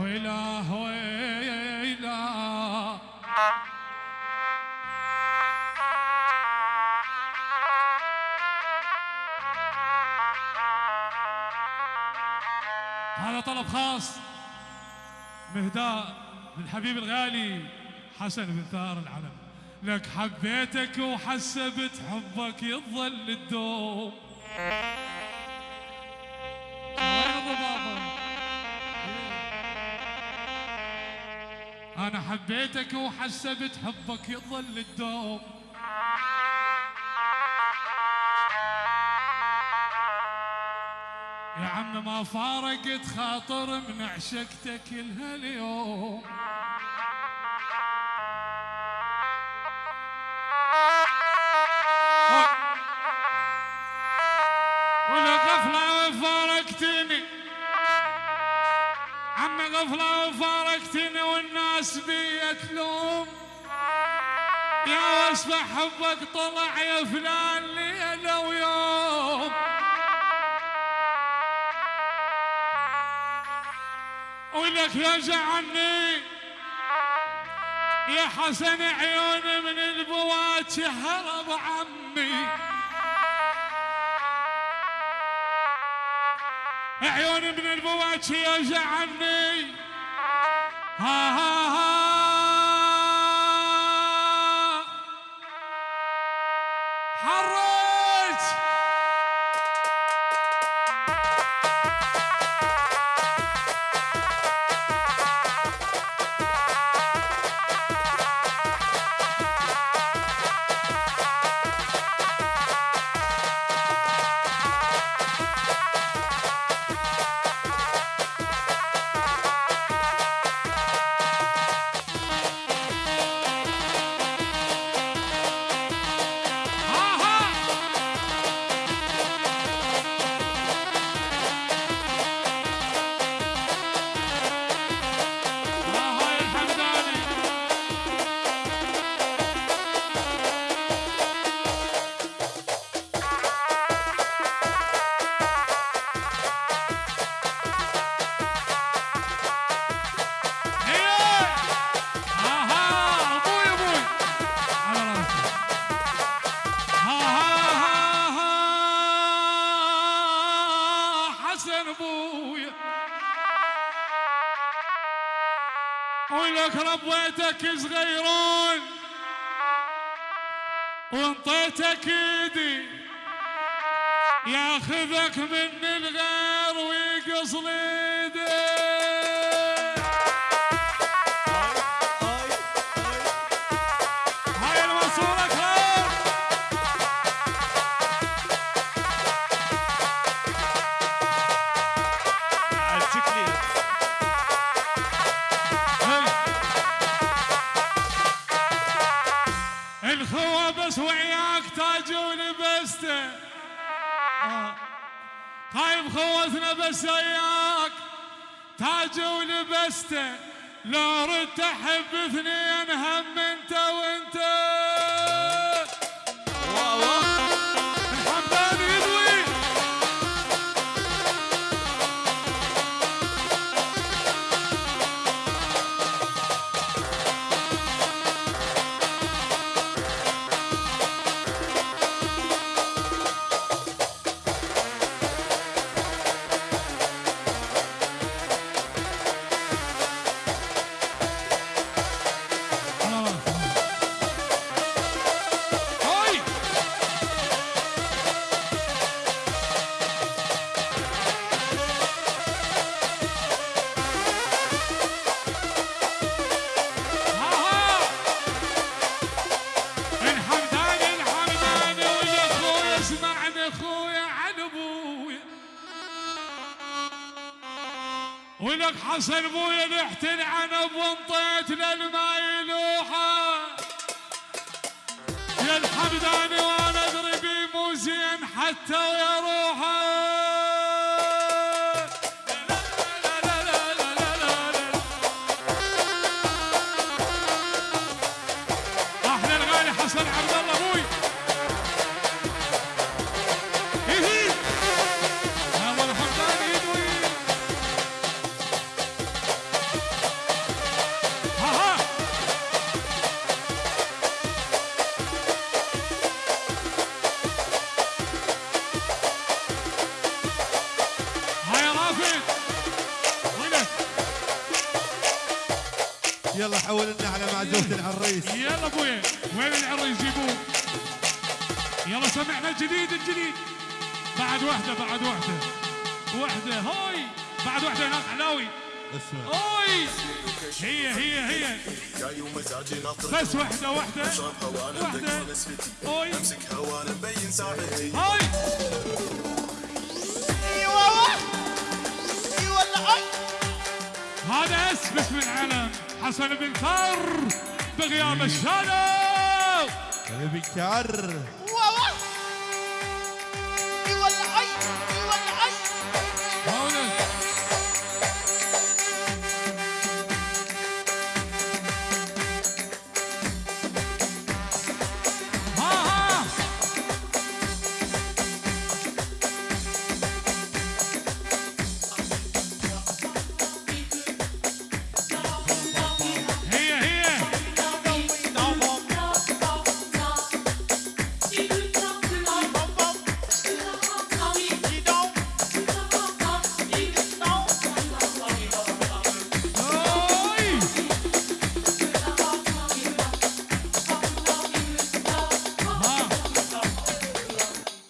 ويلا هذا طلب خاص مهداء للحبيب الغالي حسن بن ثار العلم. لك حبيتك وحسبت حبك يظل الدوم. أنا حبيتك وحسبت حبك يظل الدوم يا عم ما فارقت خاطر من عشقتك الهاليوم. غفلة وفارقتني والناس بي تلوم يا واسمع حبك طلع يا فلان ليلة ويوم ولك يرجع عني يا حسن عيون من البوات هرب عمي. عيون من البوات يرجع عني ها ها ها. حرج حسن ابويا ولك ربيتك صغيرون وانطيتك ايدي. ياخذك من الغير ويقص ايدي هاي المنصورة الخوة بس وياك تاج ولبسته آه. خايف خوتنا بس وياك تاج ولبسته لو ردت احب اثنين هم انت وانت ولك حسن ابويا رحت العنب وانطيت للما يلا حول لنا على معزوفة العريس يلا ابويا وين العريس يجيبوه يلا سمعنا الجديد الجديد بعد واحدة بعد واحدة واحدة هاي بعد واحدة هناك علاوي اسمع هاي هي هي هي بس واحدة واحدة واحدة. هاي امسكها وأنا مبين ساعتي هاي أيوه أيوه هذا اسم العلم حسن بن ثر بغياب الشادو البكار